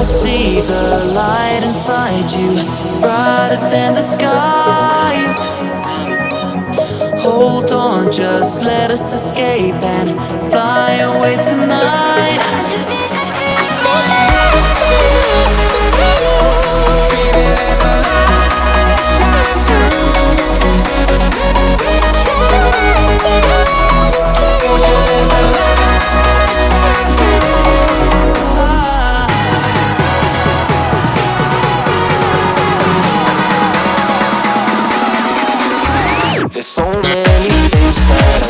I see the light inside you Brighter than the skies. Hold on, just let us escape And fly away tonight There's so many things that I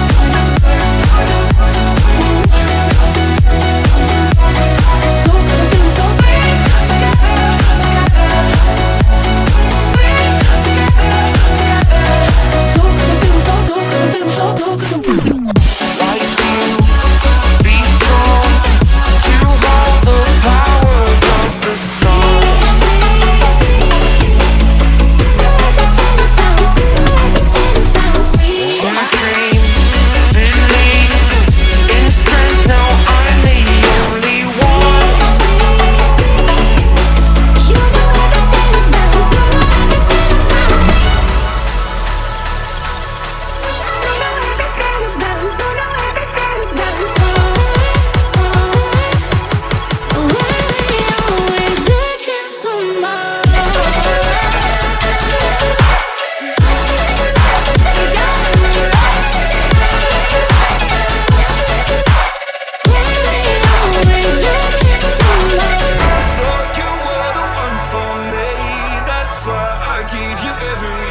give you everything.